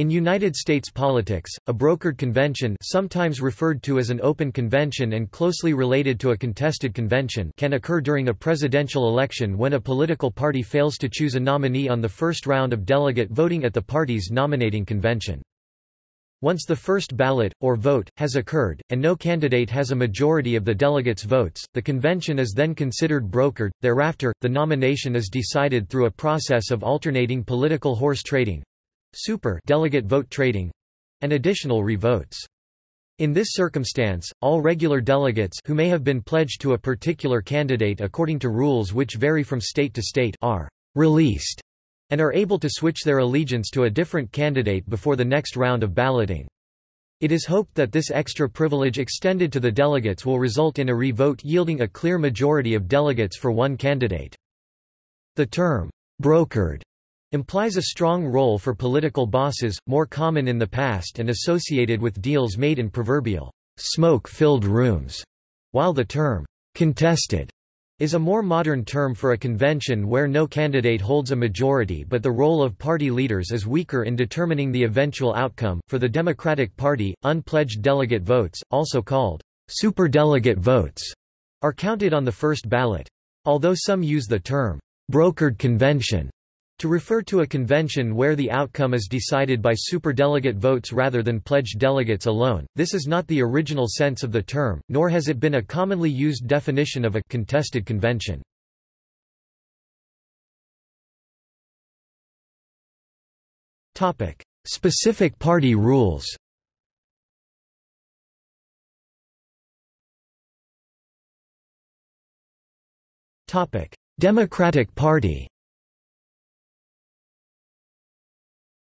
In United States politics, a brokered convention sometimes referred to as an open convention and closely related to a contested convention can occur during a presidential election when a political party fails to choose a nominee on the first round of delegate voting at the party's nominating convention. Once the first ballot, or vote, has occurred, and no candidate has a majority of the delegates' votes, the convention is then considered brokered. Thereafter, the nomination is decided through a process of alternating political horse trading super delegate vote trading and additional re-votes. In this circumstance, all regular delegates who may have been pledged to a particular candidate according to rules which vary from state to state are released and are able to switch their allegiance to a different candidate before the next round of balloting. It is hoped that this extra privilege extended to the delegates will result in a re-vote yielding a clear majority of delegates for one candidate. The term, brokered, implies a strong role for political bosses, more common in the past and associated with deals made in proverbial smoke-filled rooms, while the term contested is a more modern term for a convention where no candidate holds a majority but the role of party leaders is weaker in determining the eventual outcome. For the Democratic Party, unpledged delegate votes, also called superdelegate votes, are counted on the first ballot. Although some use the term brokered convention to refer to a convention where the outcome is decided by superdelegate votes rather than pledged delegates alone, this is not the original sense of the term, nor has it been a commonly used definition of a contested convention. Specific party rules. Democratic Party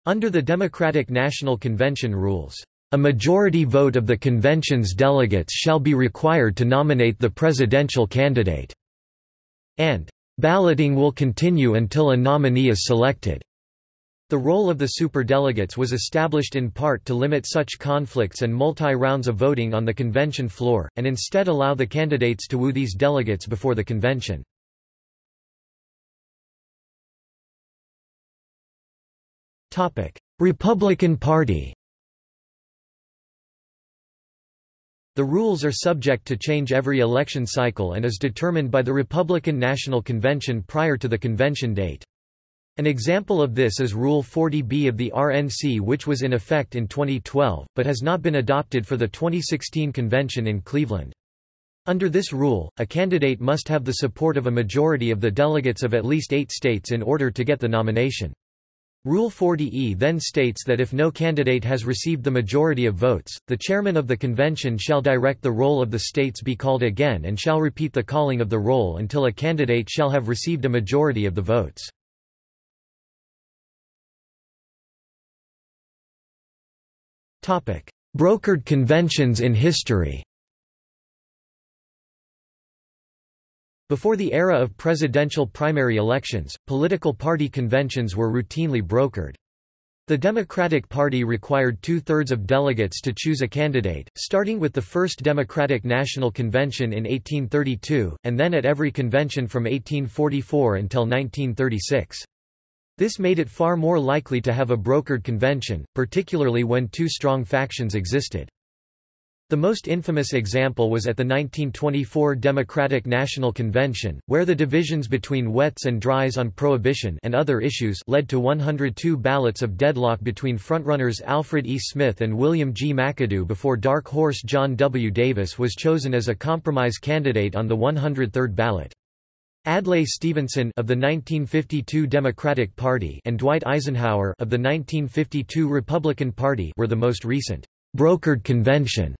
Under the Democratic National Convention rules, a majority vote of the convention's delegates shall be required to nominate the presidential candidate, and balloting will continue until a nominee is selected. The role of the superdelegates was established in part to limit such conflicts and multi-rounds of voting on the convention floor, and instead allow the candidates to woo these delegates before the convention. Republican Party The rules are subject to change every election cycle and is determined by the Republican National Convention prior to the convention date. An example of this is Rule 40B of the RNC which was in effect in 2012, but has not been adopted for the 2016 convention in Cleveland. Under this rule, a candidate must have the support of a majority of the delegates of at least eight states in order to get the nomination. Rule 40E then states that if no candidate has received the majority of votes, the chairman of the convention shall direct the roll of the states be called again and shall repeat the calling of the roll until a candidate shall have received a majority of the votes. Brokered conventions in history Before the era of presidential primary elections, political party conventions were routinely brokered. The Democratic Party required two-thirds of delegates to choose a candidate, starting with the first Democratic National Convention in 1832, and then at every convention from 1844 until 1936. This made it far more likely to have a brokered convention, particularly when two strong factions existed. The most infamous example was at the 1924 Democratic National Convention, where the divisions between wets and dries on prohibition and other issues led to 102 ballots of deadlock between frontrunners Alfred E. Smith and William G. McAdoo before dark horse John W. Davis was chosen as a compromise candidate on the 103rd ballot. Adlai Stevenson of the 1952 Democratic Party and Dwight Eisenhower of the 1952 Republican Party were the most recent brokered convention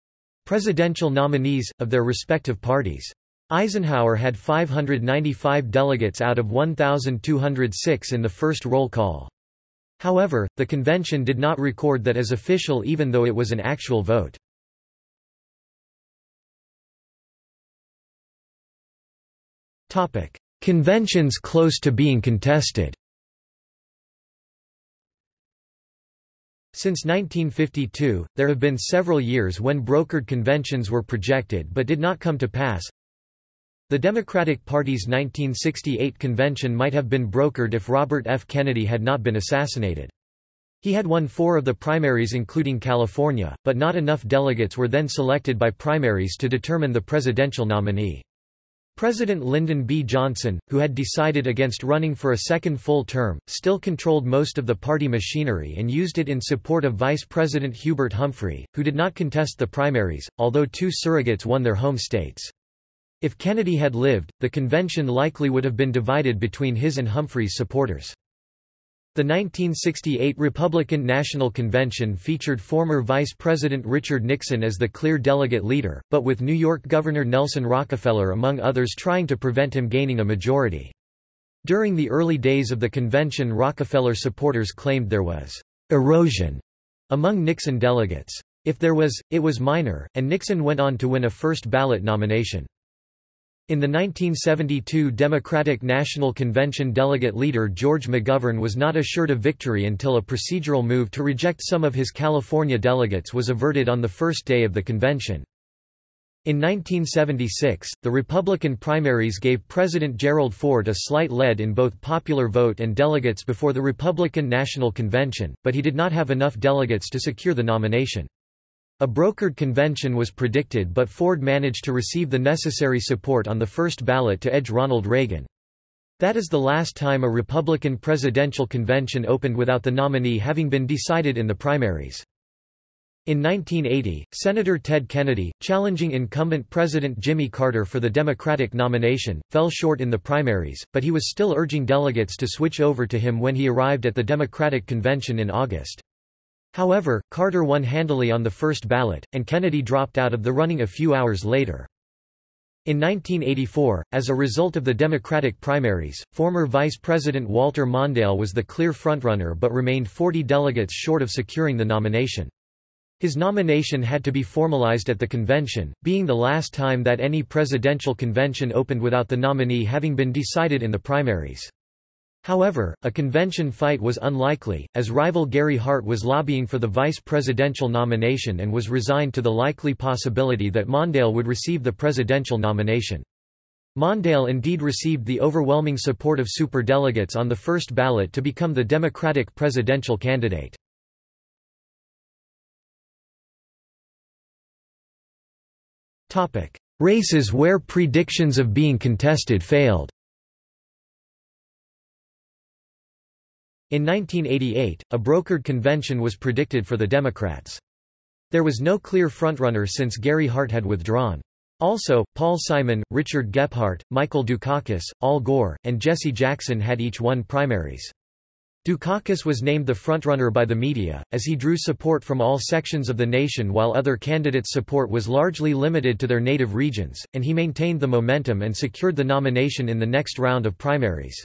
presidential nominees, of their respective parties. Eisenhower had 595 delegates out of 1,206 in the first roll call. However, the convention did not record that as official even though it was an actual vote. Conventions close to being contested Since 1952, there have been several years when brokered conventions were projected but did not come to pass. The Democratic Party's 1968 convention might have been brokered if Robert F. Kennedy had not been assassinated. He had won four of the primaries including California, but not enough delegates were then selected by primaries to determine the presidential nominee. President Lyndon B. Johnson, who had decided against running for a second full term, still controlled most of the party machinery and used it in support of Vice President Hubert Humphrey, who did not contest the primaries, although two surrogates won their home states. If Kennedy had lived, the convention likely would have been divided between his and Humphrey's supporters. The 1968 Republican National Convention featured former Vice President Richard Nixon as the clear delegate leader, but with New York Governor Nelson Rockefeller among others trying to prevent him gaining a majority. During the early days of the convention Rockefeller supporters claimed there was «erosion» among Nixon delegates. If there was, it was minor, and Nixon went on to win a first ballot nomination. In the 1972 Democratic National Convention delegate leader George McGovern was not assured of victory until a procedural move to reject some of his California delegates was averted on the first day of the convention. In 1976, the Republican primaries gave President Gerald Ford a slight lead in both popular vote and delegates before the Republican National Convention, but he did not have enough delegates to secure the nomination. A brokered convention was predicted but Ford managed to receive the necessary support on the first ballot to edge Ronald Reagan. That is the last time a Republican presidential convention opened without the nominee having been decided in the primaries. In 1980, Senator Ted Kennedy, challenging incumbent President Jimmy Carter for the Democratic nomination, fell short in the primaries, but he was still urging delegates to switch over to him when he arrived at the Democratic convention in August. However, Carter won handily on the first ballot, and Kennedy dropped out of the running a few hours later. In 1984, as a result of the Democratic primaries, former Vice President Walter Mondale was the clear frontrunner but remained 40 delegates short of securing the nomination. His nomination had to be formalized at the convention, being the last time that any presidential convention opened without the nominee having been decided in the primaries. However, a convention fight was unlikely, as rival Gary Hart was lobbying for the vice presidential nomination and was resigned to the likely possibility that Mondale would receive the presidential nomination. Mondale indeed received the overwhelming support of superdelegates on the first ballot to become the Democratic presidential candidate. Races where predictions of being contested failed In 1988, a brokered convention was predicted for the Democrats. There was no clear frontrunner since Gary Hart had withdrawn. Also, Paul Simon, Richard Gephardt, Michael Dukakis, Al Gore, and Jesse Jackson had each won primaries. Dukakis was named the frontrunner by the media, as he drew support from all sections of the nation while other candidates' support was largely limited to their native regions, and he maintained the momentum and secured the nomination in the next round of primaries.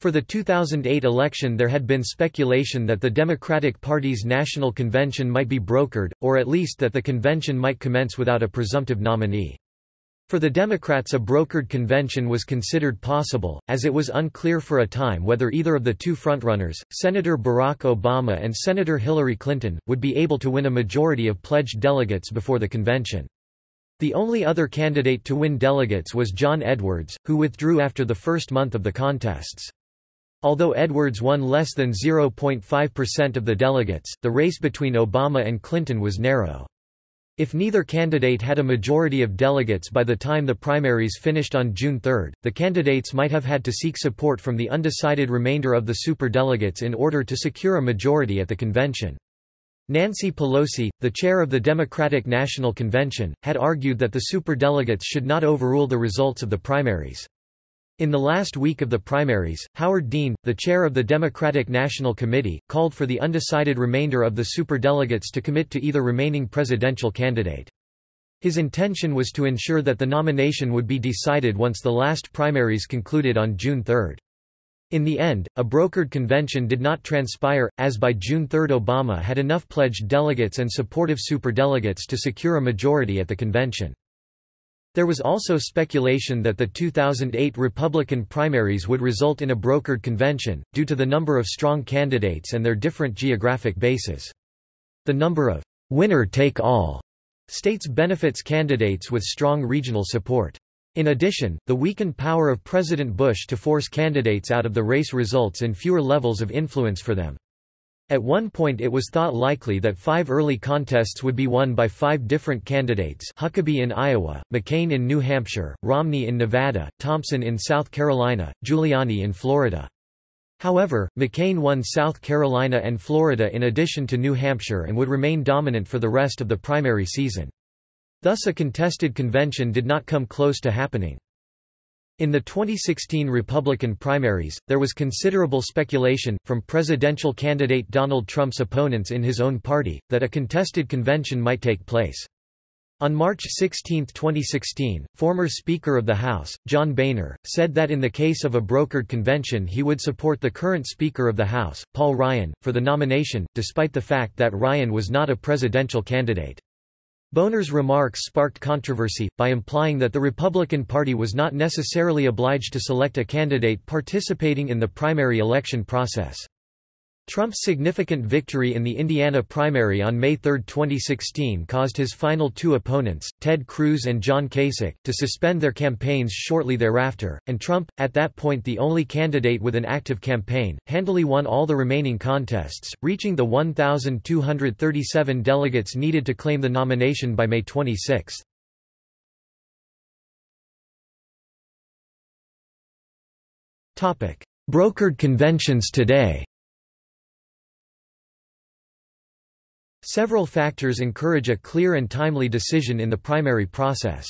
For the 2008 election there had been speculation that the Democratic Party's national convention might be brokered, or at least that the convention might commence without a presumptive nominee. For the Democrats a brokered convention was considered possible, as it was unclear for a time whether either of the two frontrunners, Senator Barack Obama and Senator Hillary Clinton, would be able to win a majority of pledged delegates before the convention. The only other candidate to win delegates was John Edwards, who withdrew after the first month of the contests. Although Edwards won less than 0.5% of the delegates, the race between Obama and Clinton was narrow. If neither candidate had a majority of delegates by the time the primaries finished on June 3, the candidates might have had to seek support from the undecided remainder of the superdelegates in order to secure a majority at the convention. Nancy Pelosi, the chair of the Democratic National Convention, had argued that the superdelegates should not overrule the results of the primaries. In the last week of the primaries, Howard Dean, the chair of the Democratic National Committee, called for the undecided remainder of the superdelegates to commit to either remaining presidential candidate. His intention was to ensure that the nomination would be decided once the last primaries concluded on June 3. In the end, a brokered convention did not transpire, as by June 3 Obama had enough pledged delegates and supportive superdelegates to secure a majority at the convention. There was also speculation that the 2008 Republican primaries would result in a brokered convention, due to the number of strong candidates and their different geographic bases. The number of winner-take-all states benefits candidates with strong regional support. In addition, the weakened power of President Bush to force candidates out of the race results in fewer levels of influence for them. At one point it was thought likely that five early contests would be won by five different candidates Huckabee in Iowa, McCain in New Hampshire, Romney in Nevada, Thompson in South Carolina, Giuliani in Florida. However, McCain won South Carolina and Florida in addition to New Hampshire and would remain dominant for the rest of the primary season. Thus a contested convention did not come close to happening. In the 2016 Republican primaries, there was considerable speculation, from presidential candidate Donald Trump's opponents in his own party, that a contested convention might take place. On March 16, 2016, former Speaker of the House, John Boehner, said that in the case of a brokered convention he would support the current Speaker of the House, Paul Ryan, for the nomination, despite the fact that Ryan was not a presidential candidate. Boehner's remarks sparked controversy, by implying that the Republican Party was not necessarily obliged to select a candidate participating in the primary election process. Trump's significant victory in the Indiana primary on May 3, 2016 caused his final two opponents, Ted Cruz and John Kasich, to suspend their campaigns shortly thereafter, and Trump, at that point the only candidate with an active campaign, handily won all the remaining contests, reaching the 1,237 delegates needed to claim the nomination by May 26. Brokered conventions today Several factors encourage a clear and timely decision in the primary process.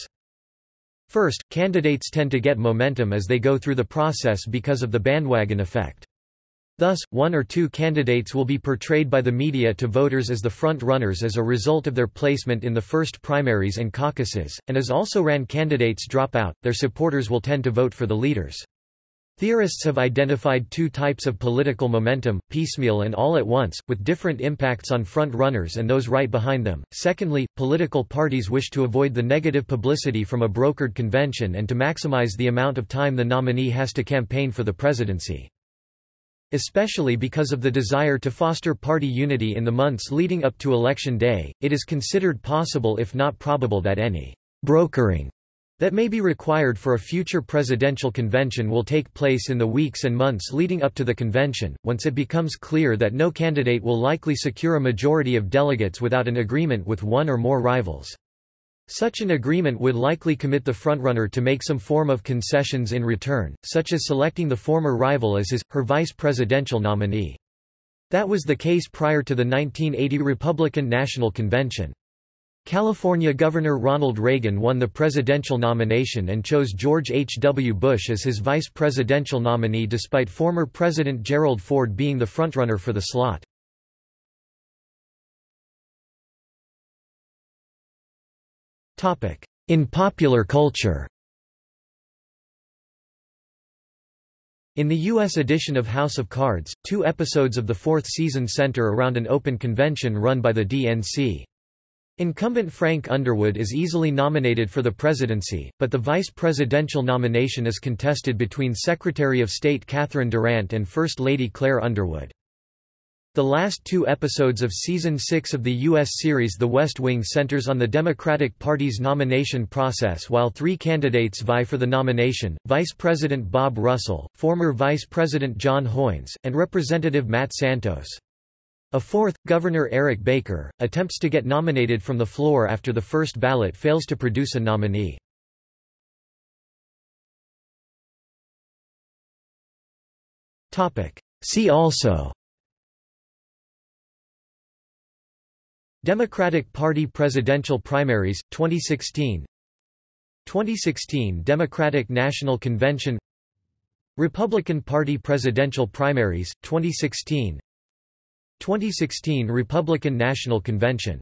First, candidates tend to get momentum as they go through the process because of the bandwagon effect. Thus, one or two candidates will be portrayed by the media to voters as the front-runners as a result of their placement in the first primaries and caucuses, and as also-ran candidates drop out, their supporters will tend to vote for the leaders. Theorists have identified two types of political momentum, piecemeal and all at once, with different impacts on front-runners and those right behind them. Secondly, political parties wish to avoid the negative publicity from a brokered convention and to maximize the amount of time the nominee has to campaign for the presidency. Especially because of the desire to foster party unity in the months leading up to Election Day, it is considered possible if not probable that any brokering that may be required for a future presidential convention will take place in the weeks and months leading up to the convention, once it becomes clear that no candidate will likely secure a majority of delegates without an agreement with one or more rivals. Such an agreement would likely commit the frontrunner to make some form of concessions in return, such as selecting the former rival as his, her vice presidential nominee. That was the case prior to the 1980 Republican National Convention. California Governor Ronald Reagan won the presidential nomination and chose George H. W. Bush as his vice presidential nominee despite former President Gerald Ford being the frontrunner for the slot. In popular culture In the U.S. edition of House of Cards, two episodes of the fourth season center around an open convention run by the DNC. Incumbent Frank Underwood is easily nominated for the presidency, but the vice presidential nomination is contested between Secretary of State Catherine Durant and First Lady Claire Underwood. The last two episodes of Season 6 of the U.S. series The West Wing centers on the Democratic Party's nomination process while three candidates vie for the nomination, Vice President Bob Russell, former Vice President John Hoynes, and Representative Matt Santos. A fourth, Governor Eric Baker, attempts to get nominated from the floor after the first ballot fails to produce a nominee. See also Democratic Party presidential primaries, 2016 2016 Democratic National Convention Republican Party presidential primaries, 2016 2016 Republican National Convention